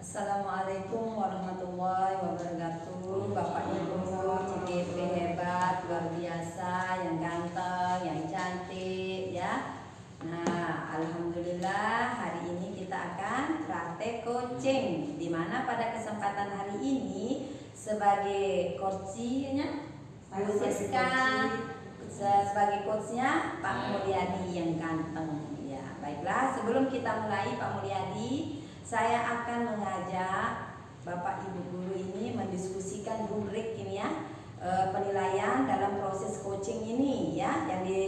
Assalamualaikum warahmatullahi wabarakatuh Bapak Ibu CGP hebat, luar biasa, yang ganteng, yang cantik ya Nah Alhamdulillah hari ini kita akan praktek coaching Di mana pada kesempatan hari ini sebagai coachnya Bu sebagai coachnya Pak. Mulyadi yang ganteng ya baiklah sebelum kita mulai Pak Mulyadi saya akan mengajak Bapak Ibu guru ini mendiskusikan rubrik ini ya eh, penilaian dalam proses coaching ini ya. Yang di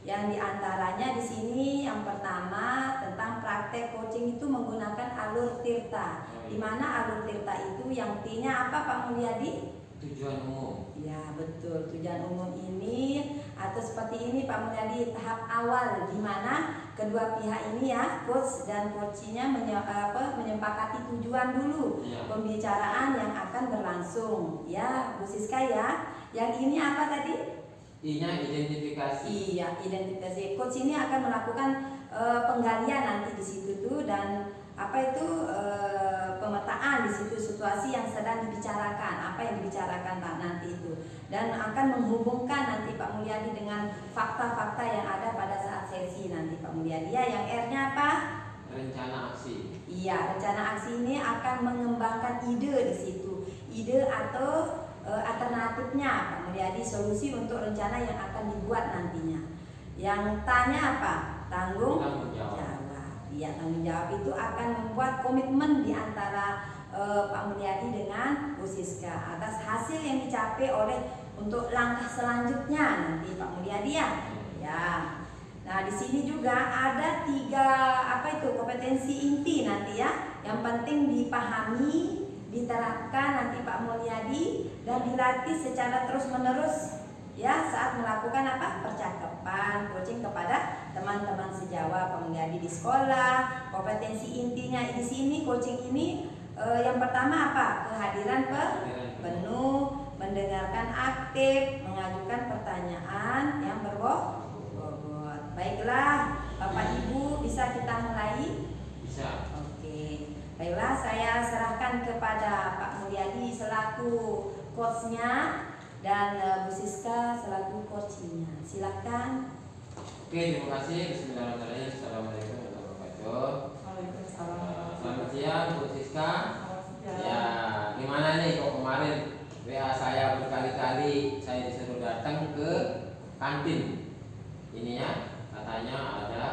yang di antaranya di sini yang pertama tentang praktek coaching itu menggunakan alur tirta. Di mana alur tirta itu? Yang T-nya apa Pak Mulyadi? tujuan umum. Ya betul. Tujuan umum ini atau seperti ini Pak Mulyadi tahap awal di mana kedua pihak ini ya coach dan coachnya menyepakati tujuan dulu ya pembicaraan yang akan berlangsung. Ya Bu Siska ya. Yang ini apa tadi? I nya identifikasi. Iya, identifikasi. Coach ini akan melakukan eh, penggalian nanti di situ tuh dan apa itu di situ situasi yang sedang dibicarakan, apa yang dibicarakan Pak nanti itu dan akan menghubungkan nanti Pak Mulyadi dengan fakta-fakta yang ada pada saat sesi nanti Pak Mulyadi. Ya, yang R-nya apa? rencana aksi Iya, rencana aksi ini akan mengembangkan ide di situ. Ide atau e, alternatifnya Pak Mulyadi solusi untuk rencana yang akan dibuat nantinya. Yang tanya apa? Tanggung tanggung jawab jawab. Iya, tanggung jawab itu akan membuat komitmen di antara e, Pak Mulyadi dengan Bu Siska atas hasil yang dicapai oleh untuk langkah selanjutnya nanti Pak Mulyadi ya. Ya. Nah, di sini juga ada tiga apa itu kompetensi inti nanti ya. Yang penting dipahami, diterapkan nanti Pak Mulyadi dan dilatih secara terus-menerus ya saat melakukan apa? percakapan, coaching kepada teman-teman sejawat Pak Mulyadi di sekolah. Kompetensi intinya di sini coaching ini eh, yang pertama apa? Kehadiran pe penuh, mendengarkan aktif, mengajukan pertanyaan yang berbobot. Baiklah, Bapak Ibu bisa kita mulai? bisa Oke. Baiklah, saya serahkan kepada Pak Mulyadi selaku coachnya dan eh, Bu Siska selaku coachnya. Silakan. oke terima kasih Bismillahirrahmanirrahim Assalamualaikum warahmatullahi wabarakatuh Waalaikumsalam. Selamat siang Bu Siska Ya. gimana nih kok kemarin WA saya berkali-kali saya disuruh datang ke kantin ini ya katanya ada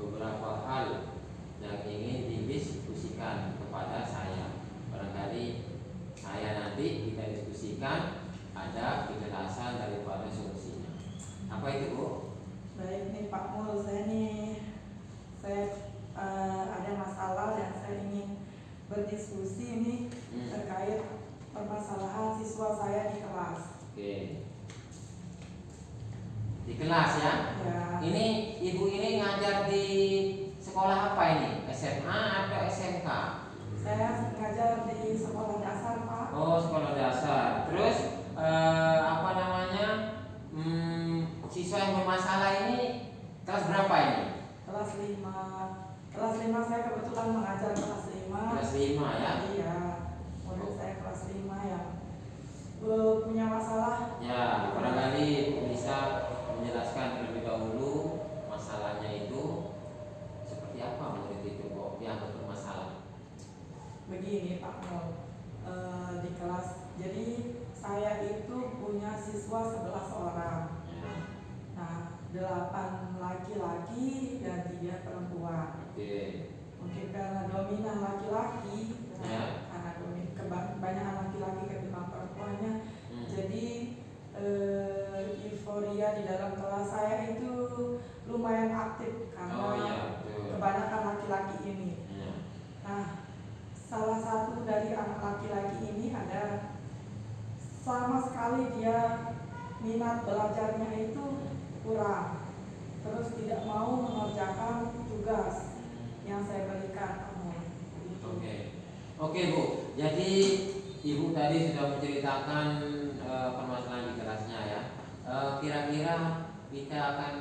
beberapa hal yang ingin didiskusikan kepada saya barangkali saya nanti kita diskusikan ada kejelasan daripada solusinya apa itu Bu? Baik nih Pak Mul, saya nih saya eh, ada masalah yang saya ingin berdiskusi ini Hmm, terkait permasalahan siswa saya di kelas. Oke di kelas ya Ya, Ini ibu ini ngajar di sekolah apa ini? SMA atau SMK? saya ngajar di sekolah dasar Pak. Oh sekolah dasar. Terus eh, apa namanya? Hmm, siswa yang bermasalah ini kelas berapa ini? Kelas 5 Kelas 5 saya kebetulan mengajar kelas 5 Kelas 5 ya. Iya, murid saya kelas 5 yang eh, punya masalah. Ya barangkali bisa menjelaskan terlebih dahulu masalahnya itu seperti apa murid itu kok yang bermasalah? begini Pak Mul Eh, di kelas jadi saya itu punya siswa 11 orang. Ya, nah delapan laki-laki dan tiga perempuan. Oke. Mungkin karena dominan laki-laki Ya. karena domin kebanyakan laki-laki ketimbang perempuannya Hmm. jadi eh, euforia di dalam kelas saya itu lumayan aktif karena Oh iya betul. kebanyakan laki-laki ini Ya. Nah, salah satu dari anak laki-laki ini ada sama sekali dia minat belajarnya itu kurang. Terus tidak mau mengerjakan tugas yang saya berikan kamu. Gitu. Oke, oke bu. Jadi ibu tadi sudah menceritakan eh, permasalahan di kelasnya ya. Eh, Kira-kira kita akan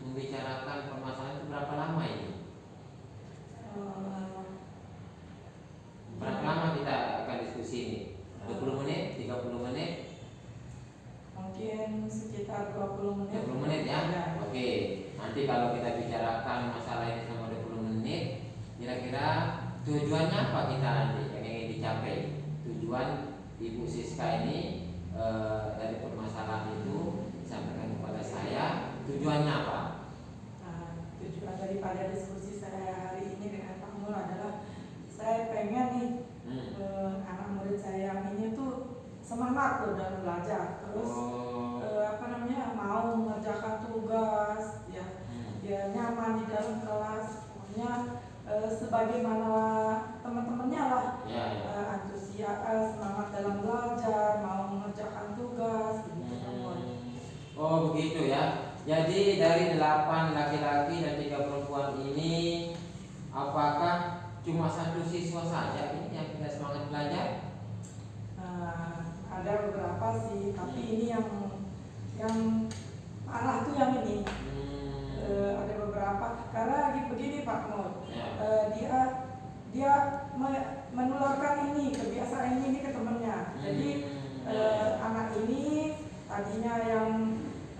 membicarakan permasalahan itu berapa lama ini? Eh, Berapa nanti kalau kita bicarakan masalah ini selama 20 menit, kira-kira tujuannya apa kita nanti yang ingin dicapai? Tujuan Ibu Siska ini eh, dari permasalahan itu disampaikan kepada saya, tujuannya apa? Nah, tujuan daripada diskusi saya hari ini dengan Pak Mul adalah saya pengen nih Hmm. eh, anak murid saya yang ini tuh semangat loh dalam belajar terus Oh, eh, apa namanya mau mengerjakan tugas ya hmm. ya nyaman di dalam kelas pokoknya eh, sebagaimana teman-temannya lah Ya, ya. eh, antusias eh, semangat dalam belajar mau mengerjakan tugas begitu Pak Mul. Hmm. Oh begitu ya. Jadi dari delapan laki-laki dan tiga perempuan ini, apakah cuma satu siswa saja ini yang tidak semangat belajar? Nah, ada beberapa sih tapi ini yang yang parah tuh yang ini Hmm. Eh, ada beberapa karena lagi begini Pak Mul Ya. Eh, dia dia me- menularkan ini kebiasaan ini, ke temannya. Jadi Hmm. eh, anak ini tadinya yang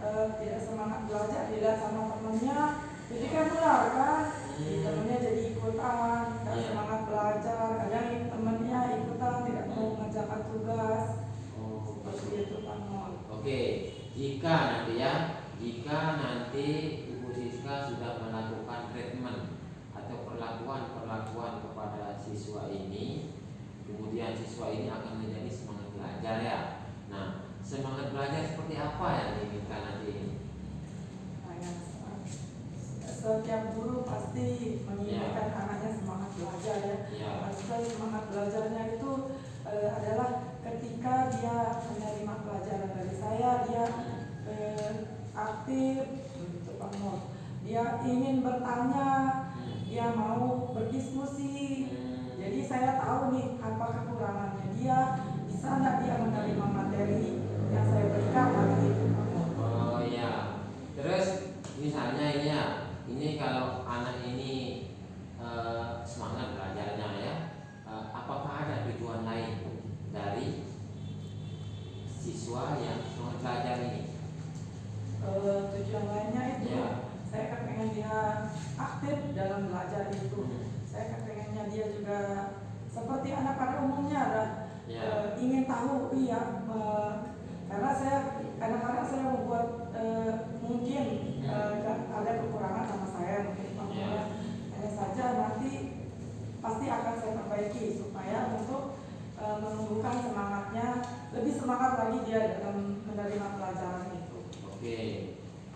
eh, tidak semangat belajar dilihat sama temannya, jadi kan nular kan. Jadi Hmm. temennya jadi ikutan, tidak Iya. semangat belajar. Kadang temennya ikutan tidak mau mengerjakan tugas. Oh, Seperti itu Pak. Oke, jika nanti ya, jika nanti Ibu Siska sudah melakukan treatment atau perlakuan-perlakuan kepada siswa ini, kemudian siswa ini akan menjadi semangat belajar ya. Nah, semangat belajar seperti apa yang diinginkan nanti ini? Setiap guru pasti menginginkan Iya. anaknya semangat belajar ya. Ya, Maksudnya semangat belajarnya itu eh, adalah ketika dia menerima pelajaran dari saya, dia eh, aktif, Nur. Dia ingin bertanya. Dia mau berdiskusi. Hmm. Jadi saya tahu nih apa kekurangannya dia, bisa nggak dia menerima materi yang saya berikan hari itu. Oh iya. Terus misalnya ini ya, ini kalau anak ini eh, semangat belajarnya ya, eh, apakah ada tujuan lain dari siswa yang semangat belajar ini? Eh, tujuan lainnya itu Ya. saya kan pengen dia aktif dalam belajar itu. Hmm. Saya kan pengennya dia juga seperti anak pada umumnya lah Ya. eh, ingin tahu iya eh, karena saya kadang-kadang saya membuat eh, mungkin eh, kan ada kekurangan sama saya mungkin makanya Ya. hanya saja nanti pasti akan saya perbaiki supaya untuk eh, menumbuhkan semangatnya lebih semangat lagi dia dalam menerima pelajaran itu. Oke.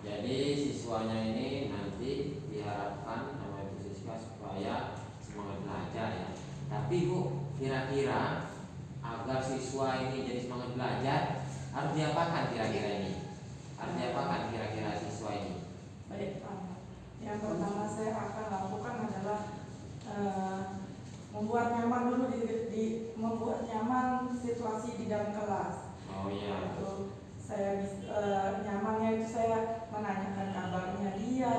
Jadi siswanya ini nanti diharapkan sama Ibu Siska supaya semangat belajar ya. Tapi Bu, kira-kira agar siswa ini jadi semangat belajar harus diapakan kira-kira ini? Harus diapakan kira-kira siswa ini? Baik, Pak. Yang pertama saya akan lakukan adalah eh, membuat nyaman dulu di, di- membuat nyaman situasi di dalam kelas. Oh iya. Itu saya eh, nyamannya itu saya menanyakan kabarnya dia,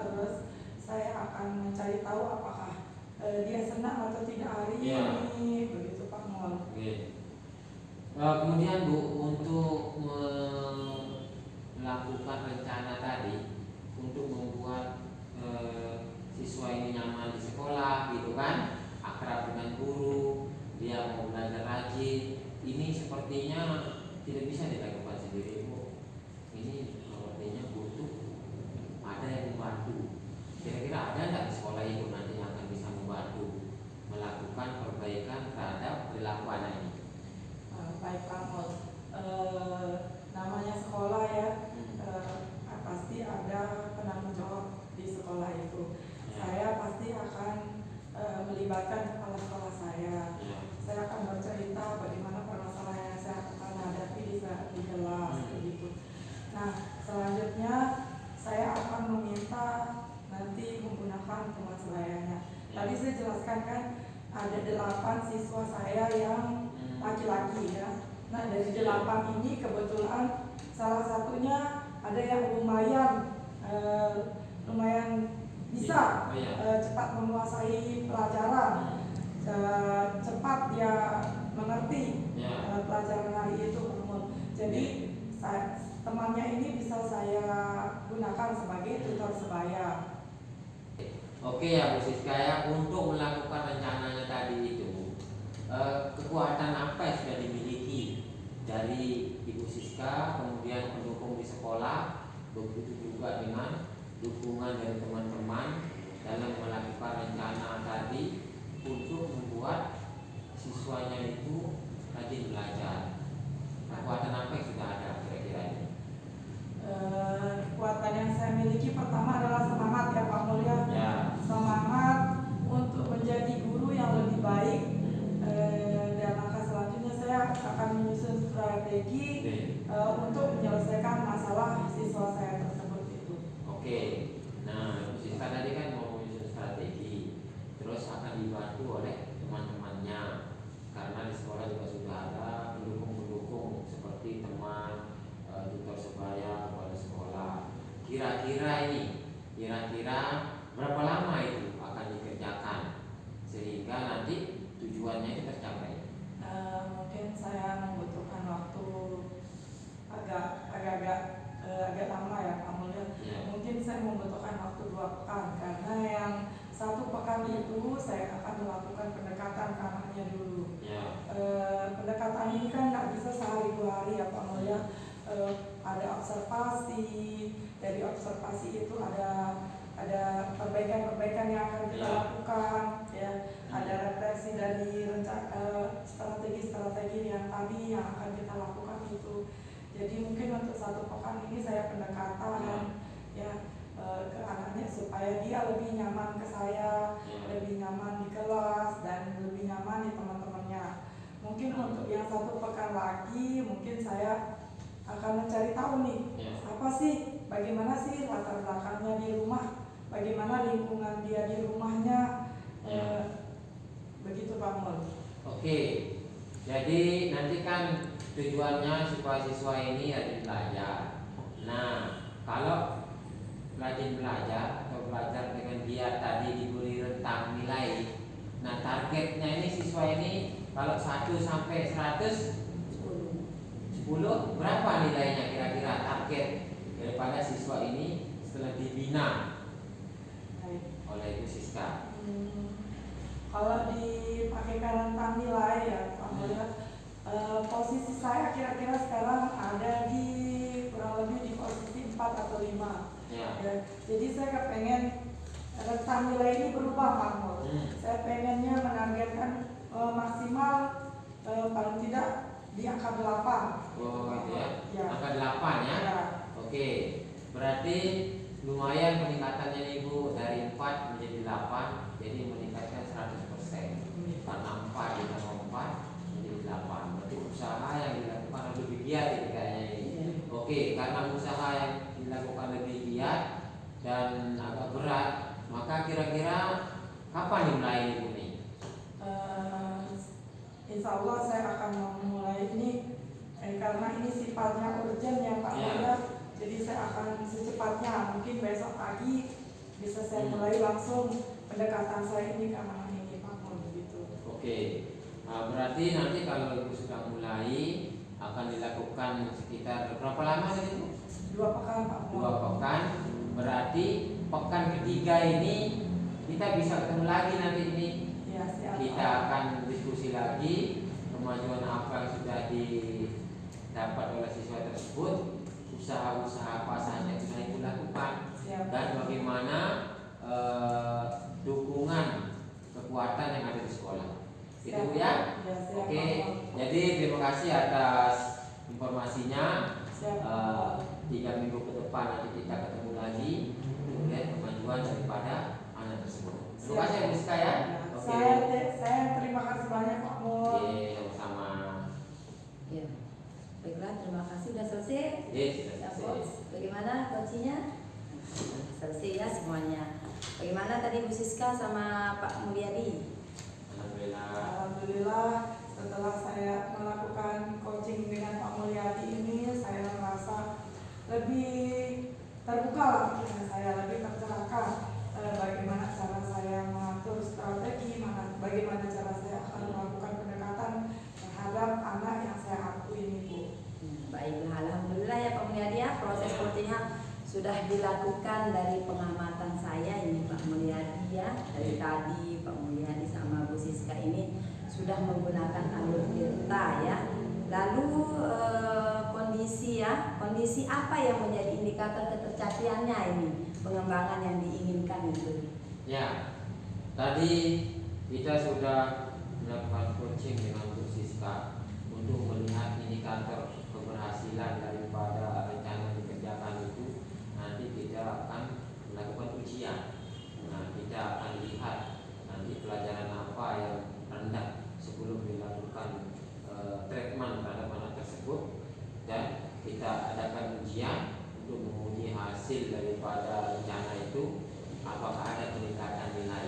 terus saya akan mencari tahu apakah eh, dia senang atau tidak hari Iya. ini, begitu Pak Mol. Oke. Eh, kemudian Bu untuk melakukan rencana tadi untuk membuat eh, siswa ini nyaman di sekolah gitu kan, akrab dengan guru, dia mau belajar rajin, ini sepertinya tidak bisa dilakukan sendiri Bu. Ini cepat menguasai pelajaran, eh, cepat dia mengerti Ya. eh, pelajaran hari itu. Umum. Jadi saya, temannya ini bisa saya gunakan sebagai tutor sebaya. Oke ya Bu Siska ya untuk melakukan rencananya tadi itu eh, kekuatan apa yang sudah dimiliki dari Ibu Siska kemudian pendukung di sekolah begitu juga dengan dukungan dari teman-teman dalam melakukan rencana tadi untuk membuat siswanya itu rajin belajar kekuatan apa yang sudah ada kira-kira ini Eh, kekuatan yang saya miliki pertama adalah semangat ya Pak Mulya. ya Semangat untuk menjadi guru yang lebih baik. hmm. Eh, dan langkah selanjutnya saya akan menyusun strategi Oke. eh, untuk menyelesaikan masalah siswa saya tersebut itu. Oke, nah Bu Siska tadi kan mau menyusun strategi, terus akan dibantu oleh teman-temannya karena di sekolah juga sudah ada pendukung-pendukung seperti teman, eh, tutor sebaya kepada sekolah. Kira-kira ini, kira-kira berapa lama itu akan dikerjakan sehingga nanti tujuannya itu tercapai? Eh, mungkin saya membutuhkan waktu agak agak-agak eh, agak lama ya Pak Mulya. Ya, Mungkin saya membutuhkan waktu dua pekan karena yang satu pekan itu saya akan melakukan pendekatan ke anaknya dulu. ya, Eh, pendekatan ini kan nggak bisa sehari dua hari ya Pak Mulya. Eh, ada observasi, dari observasi itu ada ada perbaikan-perbaikan yang akan kita Ya. lakukan, ya. Ada refleksi dari eh, strategi-strategi yang tadi yang akan kita lakukan itu. Jadi mungkin untuk satu pekan ini saya pendekatan ya eh, ke anaknya supaya dia lebih nyaman ke saya, ya, lebih nyaman di kelas dan lebih nyaman di teman-temannya. Mungkin untuk yang satu pekan lagi mungkin saya akan mencari tahu nih ya. apa sih bagaimana sih latar belakangnya di rumah, bagaimana lingkungan dia di rumahnya, eh, begitu Pak Mul. Oke, jadi nanti kan tujuannya supaya siswa ini rajin belajar. Nah, kalau rajin belajar atau belajar dengan giat tadi diberi rentang nilai. Nah, targetnya ini siswa ini kalau 1 sampai 100 10 berapa nilainya kira-kira target daripada siswa ini setelah dibina Baik. oleh Ibu Siska. Hmm, kalau dipakai rentang nilai ya ya, eh, posisi saya kira-kira sekarang ada di kurang lebih di posisi 4 atau 5 Ya. Ya, jadi saya kepengen rentang nilai ini berubah Pak Mul. Hmm. Saya pengennya menargetkan eh, maksimal eh, paling tidak di angka 8. Oh, gitu ya. Ya. Angka 8 ya. Ya. Oke, berarti lumayan peningkatannya nih Bu dari 4 menjadi 8 jadi meningkatkan 100% karena 4 ditambah 4 menjadi 8 berarti usaha yang dilakukan lebih giat ini kayaknya ini Iya. Oke, karena usaha yang dilakukan lebih giat dan agak berat maka kira-kira kapan dimulai ini Bu nih? Eh, insya Allah saya akan memulai ini eh, karena ini sifatnya urgent ya Pak. Mulya. Jadi saya akan secepatnya mungkin besok pagi bisa saya Hmm. mulai langsung pendekatan saya ini ke anak ini Pak Mul begitu. Oke, nah, berarti nanti kalau Ibu sudah mulai akan dilakukan sekitar berapa lama tadi Bu? Dua pekan Pak Mul. dua pekan berarti pekan ketiga ini kita bisa ketemu lagi nanti ini Ya, siap. kita akan diskusi lagi kemajuan apa yang sudah didapat oleh siswa tersebut usaha-usaha apa saja yang sudah ibu lakukan Siap. dan bagaimana eh, dukungan kekuatan yang ada di sekolah itu Bu, ya Ya, oke Mul. jadi terima kasih atas informasinya Mul. tiga minggu ke depan nanti kita ketemu lagi melihat kemajuan daripada anak tersebut. Terima kasih ya Rizka ya. Oke. Saya saya terima kasih banyak Pak Mul. Oke, sama. Ya. Baiklah, terima kasih sudah selesai. Yes, Ya, selesai. Coach. Bagaimana coachnya? Selesai ya semuanya. Bagaimana tadi Bu Siska sama Pak Mulyadi? Alhamdulillah. Alhamdulillah setelah saya melakukan coaching dengan Pak Mulyadi ini saya merasa lebih terbuka lah saya lebih tercerahkan eh, bagaimana cara saya mengatur strategi mana bagaimana cara saya akan melakukan pendekatan terhadap anak yang saya aku ini Bu. Hmm, Baiklah, Alhamdulillah ya Pak Mulyadi ya proses Ya. coachingnya sudah dilakukan dari pengamatan saya ini Pak Mulyadi ya dari tadi Pak Mulyadi sama Bu Siska ini sudah menggunakan alur tirta ya. Lalu eh, kondisi ya kondisi apa yang menjadi indikator ketercapiannya ini? Pengembangan yang diinginkan itu. Ya, tadi kita sudah melakukan coaching dengan Siska untuk melihat indikator keberhasilan daripada rencana yang dikerjakan itu. Nanti kita akan melakukan ujian. Nah, kita akan lihat nanti pelajaran apa yang rendah sebelum dilakukan eh, treatment terhadap anak tersebut dan kita adakan ujian untuk menguji hasil daripada rencana itu apakah ada peningkatan nilai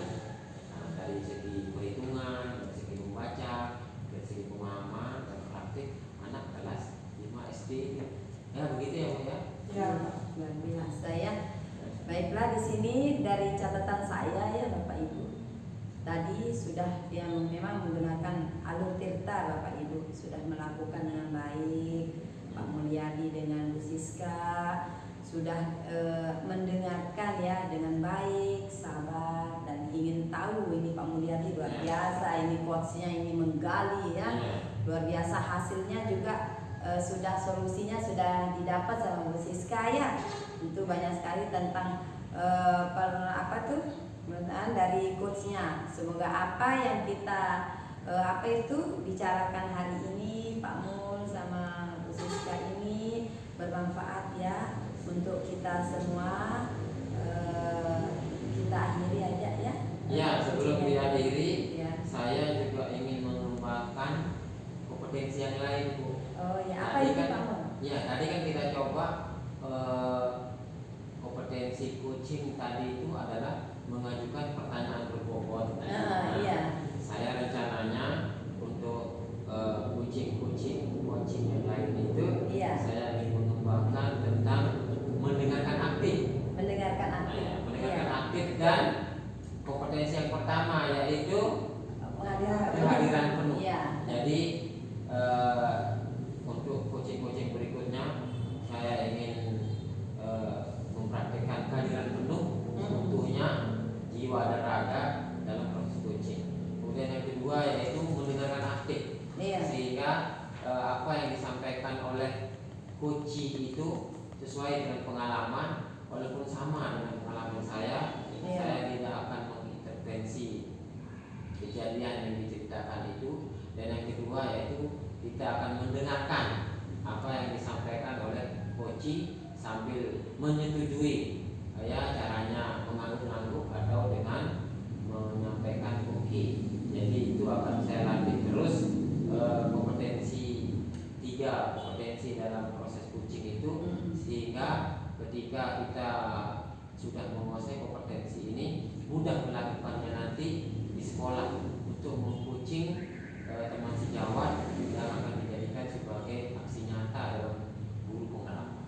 Nah, dari segi perhitungan, dari segi membaca, dari segi pemahaman dan praktik anak kelas 5 SD ya begitu ya Bu ya Ya. luar biasa ya Baiklah di sini dari catatan saya ya Bapak Ibu. Tadi sudah yang memang menggunakan alur tirta Bapak Ibu sudah melakukan dengan baik. Pak Mulyadi dengan Bu Siska sudah eh, mendengarkan ya dengan baik, sabar dan ingin tahu ini Pak Mulyadi luar Ya. biasa ini coachnya ini menggali ya Iya. luar biasa hasilnya juga eh, sudah solusinya sudah didapat sama Bu Siska ya itu banyak sekali tentang eh, per, apa tuh penggunaan dari coachnya. Semoga apa yang kita eh, apa itu bicarakan hari ini Pak Mul sama Bu Siska ini bermanfaat ya untuk kita semua Eh, kita akhiri aja ya Ya, sebelum Coachingnya. dihadiri, ya. saya juga ingin mengembangkan kompetensi yang lain Bu oh ya apa Tadi itu kan- Pak Mul Ya, tadi kan kita coba eh, kompetensi coaching tadi itu adalah mengajukan pertanyaan berbobot. Nah, Ah, iya Saya rencananya untuk eh, coaching-coaching coaching yang lain itu iya saya ingin mengembangkan tentang mendengarkan aktif. mendengarkan Nah, aktif ya, mendengarkan Iya. aktif dan kompetensi yang pertama yaitu kehadiran penuh. Iya. Jadi eh, untuk coaching-coaching berikutnya saya ingin eh, mempraktikkan kehadiran penuh Hmm. jiwa dan raga dalam proses coaching. Kemudian yang kedua yaitu mendengarkan aktif Iya. sehingga eh, apa yang disampaikan oleh coaching itu sesuai dengan pengalaman walaupun sama dengan pengalaman saya Iya. saya tidak akan mengintervensi kejadian yang diceritakan itu dan yang kedua yaitu kita akan mendengarkan apa yang disampaikan oleh coaching sambil menyetujui ya caranya mengangguk-angguk atau dengan menyampaikan oke jadi itu akan saya latih terus eh, kompetensi tiga kompetensi dalam proses coaching itu Hmm. sehingga ketika kita sudah menguasai kompetensi ini mudah melakukannya nanti di sekolah untuk mengcoaching eh, teman sejawat yang akan dijadikan sebagai aksi nyata dalam guru pengalaman.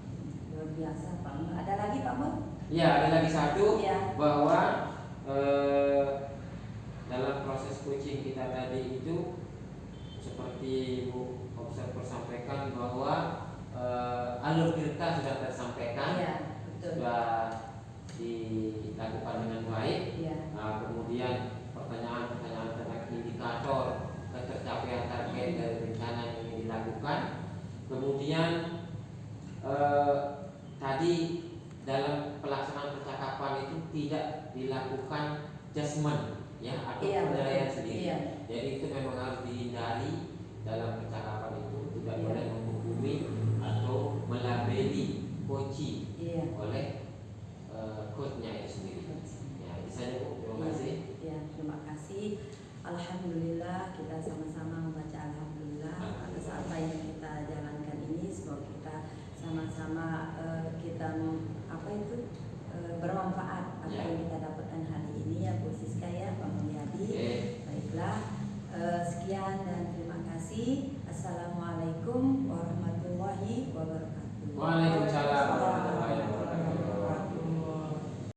Luar biasa Pak Mul. Ada lagi Pak Mul? Ya ada lagi satu Iya. bahwa eh, dalam proses coaching kita tadi itu seperti Bu Observer sampaikan bahwa eh, alur kita sudah tersampaikan Iya, betul. sudah dilakukan dengan baik Iya. Nah, kemudian pertanyaan-pertanyaan tentang indikator ketercapaian target dari rencana yang ingin dilakukan. Kemudian eh, tadi dalam pelaksanaan percakapan itu tidak dilakukan judgement ya atau Iya, penilaian sendiri. Iya. Jadi itu memang harus dihindari dalam percakapan itu tidak Iya. boleh menghukumi atau melabeli coaching Iya. oleh eh, coachnya itu sendiri. Ya, itu saja Bu. Terima kasih. Ya, terima kasih. Alhamdulillah kita sama-sama membaca alhamdulillah atas apa yang kita jalankan ini. Semoga kita sama-sama eh, kita apa itu eh, bermanfaat apa Ya. yang kita dapatkan hari ini ya Bu Siska ya Pak Mulyadi. Baiklah, eh, sekian dan terima kasih. Assalamualaikum warahmatullahi wabarakatuh. Waalaikumsalam